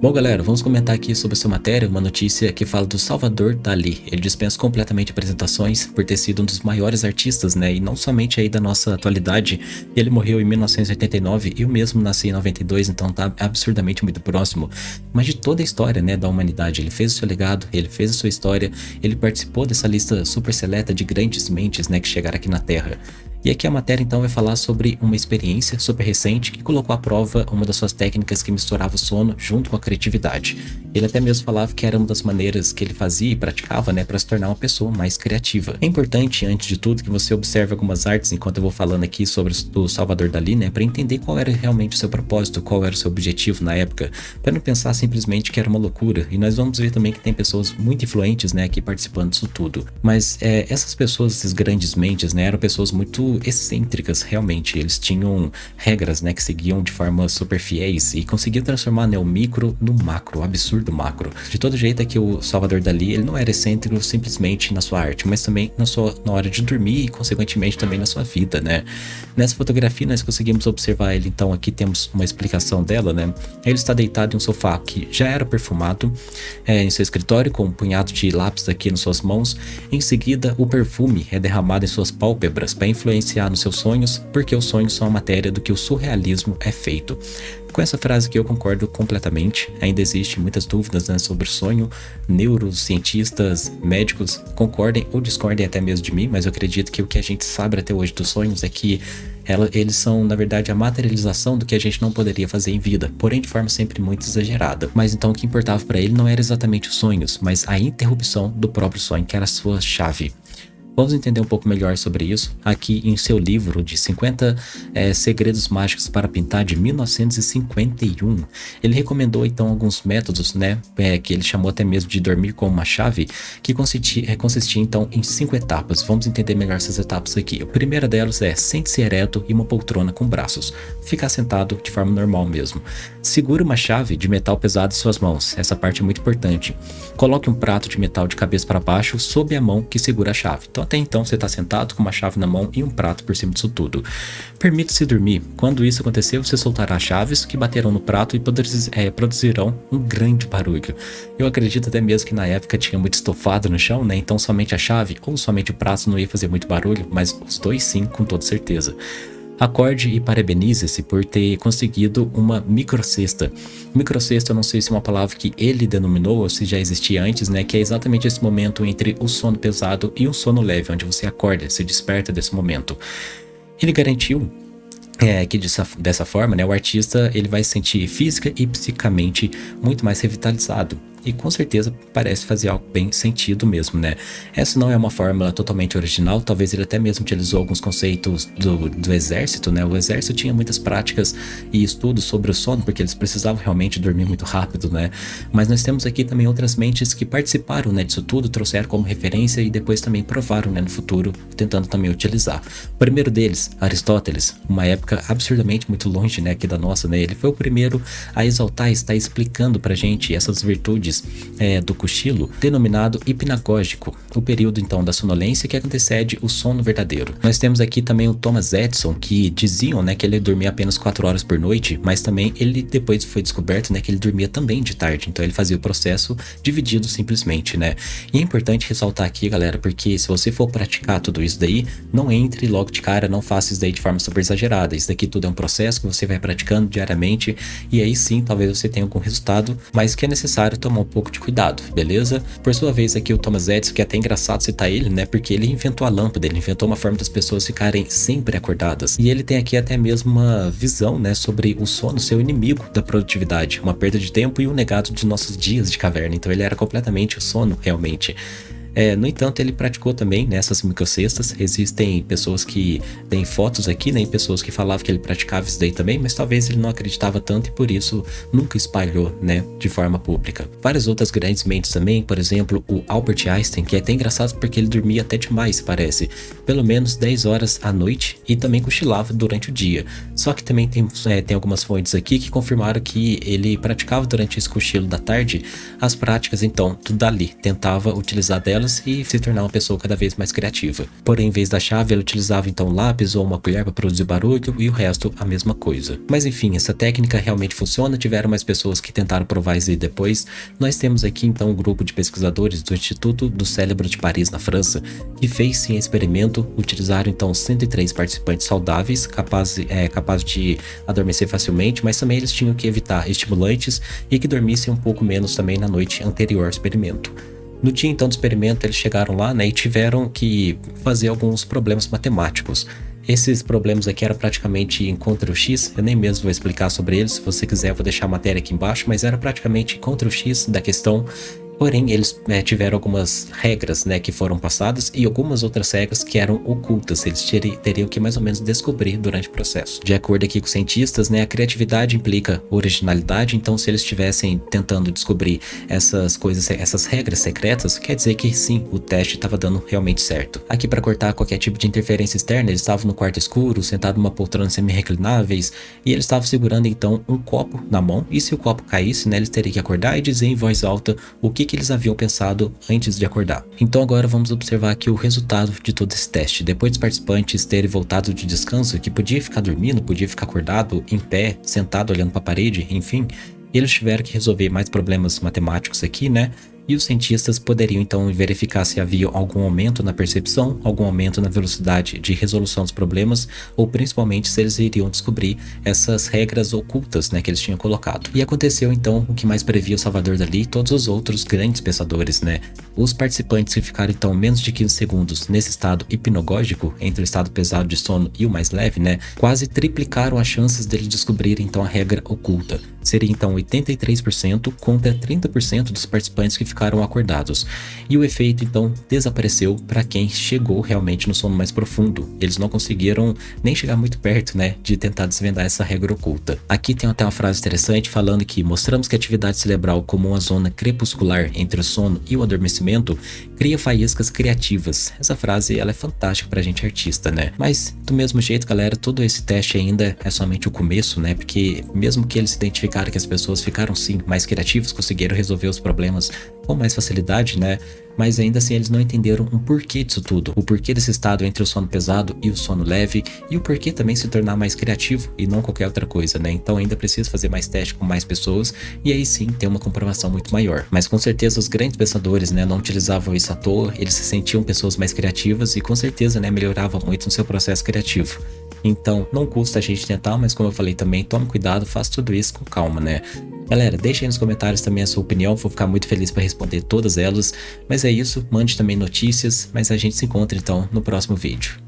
Bom galera, vamos comentar aqui sobre essa matéria, uma notícia que fala do Salvador Dali. Ele dispensa completamente apresentações por ter sido um dos maiores artistas, né, e não somente aí da nossa atualidade. Ele morreu em 1989 e eu mesmo nasci em 92, então tá absurdamente muito próximo. Mas de toda a história, né, da humanidade, ele fez o seu legado, ele fez a sua história, ele participou dessa lista super seleta de grandes mentes, né, que chegaram aqui na Terra. E aqui a matéria então vai falar sobre uma experiência super recente que colocou à prova uma das suas técnicas que misturava o sono junto com a criatividade. Ele até mesmo falava que era uma das maneiras que ele fazia e praticava né, para se tornar uma pessoa mais criativa. É importante, antes de tudo, que você observe algumas artes enquanto eu vou falando aqui sobre o Salvador Dali, né, para entender qual era realmente o seu propósito, qual era o seu objetivo na época, para não pensar simplesmente que era uma loucura. E nós vamos ver também que tem pessoas muito influentes né, aqui participando disso tudo. Mas é, essas pessoas, esses grandes mentes, né, eram pessoas muito excêntricas, realmente. Eles tinham regras, né, que seguiam de forma super fiéis e conseguiam transformar né, o micro no macro, absurdo macro. De todo jeito é que o Salvador Dali, ele não era excêntrico simplesmente na sua arte, mas também na, sua, na hora de dormir e, consequentemente, também na sua vida, né. Nessa fotografia nós conseguimos observar ele, então aqui temos uma explicação dela, né. Ele está deitado em um sofá que já era perfumado, é, em seu escritório com um punhado de lápis aqui nas suas mãos. Em seguida, o perfume é derramado em suas pálpebras para influenciar nos seus sonhos, porque os sonhos são a matéria do que o surrealismo é feito. Com essa frase que eu concordo completamente, ainda existe muitas dúvidas né, sobre sonho, neurocientistas, médicos concordem ou discordem até mesmo de mim, mas eu acredito que o que a gente sabe até hoje dos sonhos é que ela, eles são, na verdade, a materialização do que a gente não poderia fazer em vida, porém de forma sempre muito exagerada. Mas então o que importava para ele não era exatamente os sonhos, mas a interrupção do próprio sonho, que era a sua chave. Vamos entender um pouco melhor sobre isso aqui em seu livro de 50 é, Segredos Mágicos para Pintar de 1951. Ele recomendou então alguns métodos, né, é, que ele chamou até mesmo de dormir com uma chave, que consistia, é, consistia então em cinco etapas. Vamos entender melhor essas etapas aqui. A primeira delas é sente-se ereto e uma poltrona com braços. Ficar sentado de forma normal mesmo. Segure uma chave de metal pesado em suas mãos. Essa parte é muito importante. Coloque um prato de metal de cabeça para baixo sob a mão que segura a chave. Então até então você está sentado com uma chave na mão e um prato por cima disso tudo. Permita-se dormir. Quando isso acontecer, você soltará chaves que baterão no prato e é, produzirão um grande barulho. Eu acredito até mesmo que na época tinha muito estofado no chão, né? Então somente a chave ou somente o prato não ia fazer muito barulho, mas os dois sim, com toda certeza. Acorde e parabenize-se por ter conseguido uma microcesta. Microcesta eu não sei se é uma palavra que ele denominou ou se já existia antes, né? Que é exatamente esse momento entre o sono pesado e o sono leve, onde você acorda, se desperta desse momento. Ele garantiu é, que dessa, dessa forma, né, o artista ele vai se sentir física e psicamente muito mais revitalizado e com certeza parece fazer algo bem sentido mesmo, né? Essa não é uma fórmula totalmente original, talvez ele até mesmo utilizou alguns conceitos do, do exército, né? O exército tinha muitas práticas e estudos sobre o sono, porque eles precisavam realmente dormir muito rápido, né? Mas nós temos aqui também outras mentes que participaram né, disso tudo, trouxeram como referência e depois também provaram né, no futuro, tentando também utilizar. O primeiro deles, Aristóteles, uma época absurdamente muito longe né, aqui da nossa, né? Ele foi o primeiro a exaltar e estar explicando pra gente essas virtudes é, do cochilo, denominado hipnagógico, o período então da sonolência que antecede o sono verdadeiro. Nós temos aqui também o Thomas Edison, que diziam né, que ele dormia apenas 4 horas por noite, mas também ele depois foi descoberto né, que ele dormia também de tarde, então ele fazia o processo dividido simplesmente, né? E é importante ressaltar aqui, galera, porque se você for praticar tudo isso daí, não entre logo de cara, não faça isso daí de forma super exagerada. Isso daqui tudo é um processo que você vai praticando diariamente e aí sim, talvez você tenha algum resultado, mas que é necessário tomar tomar um pouco de cuidado, beleza? Por sua vez aqui o Thomas Edison, que é até engraçado citar ele, né? Porque ele inventou a lâmpada, ele inventou uma forma das pessoas ficarem sempre acordadas. E ele tem aqui até mesmo uma visão, né? Sobre o sono ser o inimigo da produtividade, uma perda de tempo e um negado de nossos dias de caverna. Então ele era completamente o sono, realmente. É, no entanto, ele praticou também nessas microcestas. Existem pessoas que têm fotos aqui, né? E pessoas que falavam que ele praticava isso daí também, mas talvez ele não acreditava tanto e por isso nunca espalhou, né? De forma pública. Várias outras grandes mentes também, por exemplo, o Albert Einstein, que é até engraçado porque ele dormia até demais, parece. Pelo menos 10 horas à noite e também cochilava durante o dia. Só que também tem, é, tem algumas fontes aqui que confirmaram que ele praticava durante esse cochilo da tarde as práticas, então, tudo dali. Tentava utilizar delas e se tornar uma pessoa cada vez mais criativa. Porém, em vez da chave, ela utilizava então lápis ou uma colher para produzir barulho e o resto a mesma coisa. Mas enfim, essa técnica realmente funciona, tiveram mais pessoas que tentaram provar isso depois. Nós temos aqui então um grupo de pesquisadores do Instituto do Cérebro de Paris, na França, que fez sim experimento, utilizaram então 103 participantes saudáveis, capazes é, capaz de adormecer facilmente, mas também eles tinham que evitar estimulantes e que dormissem um pouco menos também na noite anterior ao experimento. No dia então do experimento, eles chegaram lá né, e tiveram que fazer alguns problemas matemáticos. Esses problemas aqui eram praticamente em Ctrl-X, eu nem mesmo vou explicar sobre eles, se você quiser eu vou deixar a matéria aqui embaixo, mas era praticamente Ctrl-X da questão Porém, eles é, tiveram algumas regras né, que foram passadas e algumas outras regras que eram ocultas, eles teriam que mais ou menos descobrir durante o processo. De acordo aqui com os cientistas, né, a criatividade implica originalidade, então se eles estivessem tentando descobrir essas coisas, essas regras secretas, quer dizer que sim, o teste estava dando realmente certo. Aqui para cortar qualquer tipo de interferência externa, eles estavam no quarto escuro, sentados numa poltrona semi-reclináveis, e eles estavam segurando então um copo na mão, e se o copo caísse, né, eles teriam que acordar e dizer em voz alta o que que eles haviam pensado antes de acordar. Então agora vamos observar aqui o resultado de todo esse teste. Depois dos participantes terem voltado de descanso, que podia ficar dormindo, podia ficar acordado, em pé, sentado olhando para a parede, enfim, eles tiveram que resolver mais problemas matemáticos aqui, né? E os cientistas poderiam então verificar se havia algum aumento na percepção, algum aumento na velocidade de resolução dos problemas, ou principalmente se eles iriam descobrir essas regras ocultas né, que eles tinham colocado. E aconteceu então o que mais previa o Salvador Dali e todos os outros grandes pensadores, né? Os participantes que ficaram então menos de 15 segundos nesse estado hipnogógico, entre o estado pesado de sono e o mais leve, né, quase triplicaram as chances deles descobrirem então a regra oculta. Seria então 83% contra 30% dos participantes que ficaram acordados. E o efeito então desapareceu para quem chegou realmente no sono mais profundo. Eles não conseguiram nem chegar muito perto, né, de tentar desvendar essa regra oculta. Aqui tem até uma frase interessante falando que mostramos que a atividade cerebral como uma zona crepuscular entre o sono e o adormecimento cria faíscas criativas. Essa frase ela é fantástica pra gente artista, né? Mas do mesmo jeito, galera, todo esse teste ainda é somente o começo, né? Porque mesmo que eles identificaram cara que as pessoas ficaram sim mais criativas, conseguiram resolver os problemas com mais facilidade, né? Mas ainda assim eles não entenderam o porquê disso tudo, o porquê desse estado entre o sono pesado e o sono leve e o porquê também se tornar mais criativo e não qualquer outra coisa, né? Então ainda precisa fazer mais teste com mais pessoas e aí sim ter uma comprovação muito maior. Mas com certeza os grandes pensadores, né, não utilizavam isso à toa, eles se sentiam pessoas mais criativas e com certeza, né, melhoravam muito no seu processo criativo. Então, não custa a gente tentar, mas como eu falei também, tome cuidado, faça tudo isso com calma, né? Galera, deixe aí nos comentários também a sua opinião, vou ficar muito feliz para responder todas elas. Mas é isso, mande também notícias, mas a gente se encontra então no próximo vídeo.